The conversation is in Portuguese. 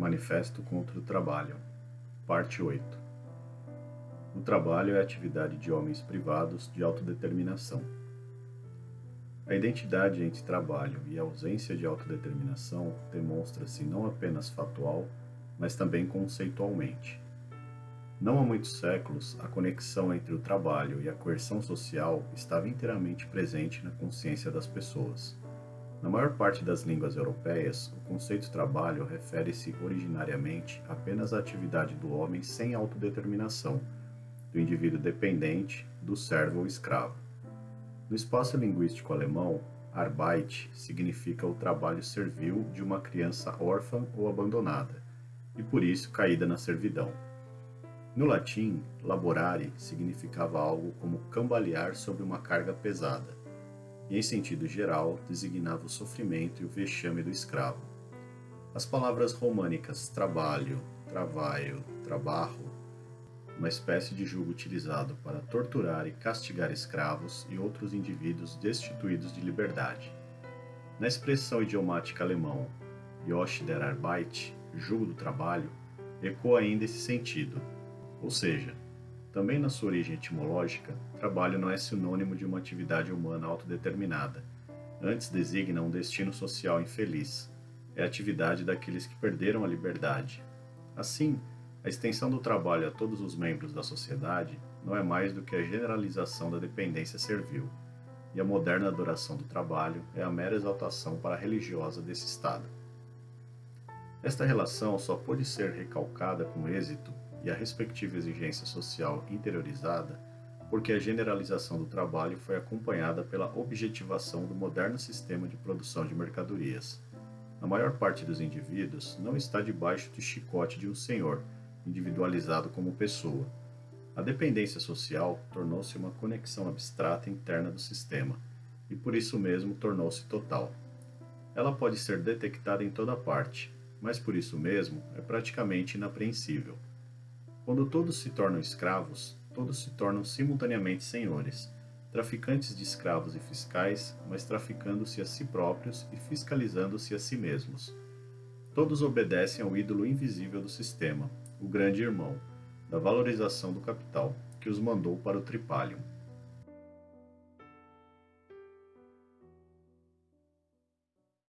Manifesto contra o Trabalho, Parte 8 O trabalho é atividade de homens privados de autodeterminação. A identidade entre trabalho e ausência de autodeterminação demonstra-se não apenas factual, mas também conceitualmente. Não há muitos séculos, a conexão entre o trabalho e a coerção social estava inteiramente presente na consciência das pessoas. Na maior parte das línguas europeias, o conceito trabalho refere-se originariamente apenas à atividade do homem sem autodeterminação, do indivíduo dependente, do servo ou escravo. No espaço linguístico alemão, Arbeit significa o trabalho servil de uma criança órfã ou abandonada, e por isso caída na servidão. No latim, laborare significava algo como cambalear sobre uma carga pesada e, em sentido geral, designava o sofrimento e o vexame do escravo. As palavras românicas trabalho, trabalho, trabalho, uma espécie de jugo utilizado para torturar e castigar escravos e outros indivíduos destituídos de liberdade. Na expressão idiomática alemão Josh der Arbeit, jugo do trabalho, ecoa ainda esse sentido, ou seja, também na sua origem etimológica, trabalho não é sinônimo de uma atividade humana autodeterminada. Antes designa um destino social infeliz. É a atividade daqueles que perderam a liberdade. Assim, a extensão do trabalho a todos os membros da sociedade não é mais do que a generalização da dependência servil, e a moderna adoração do trabalho é a mera exaltação para religiosa desse estado. Esta relação só pode ser recalcada com êxito e a respectiva exigência social interiorizada, porque a generalização do trabalho foi acompanhada pela objetivação do moderno sistema de produção de mercadorias. A maior parte dos indivíduos não está debaixo do chicote de um senhor, individualizado como pessoa. A dependência social tornou-se uma conexão abstrata interna do sistema, e por isso mesmo tornou-se total. Ela pode ser detectada em toda parte, mas por isso mesmo é praticamente inapreensível. Quando todos se tornam escravos, todos se tornam simultaneamente senhores, traficantes de escravos e fiscais, mas traficando-se a si próprios e fiscalizando-se a si mesmos. Todos obedecem ao ídolo invisível do sistema, o grande irmão, da valorização do capital, que os mandou para o tripalium.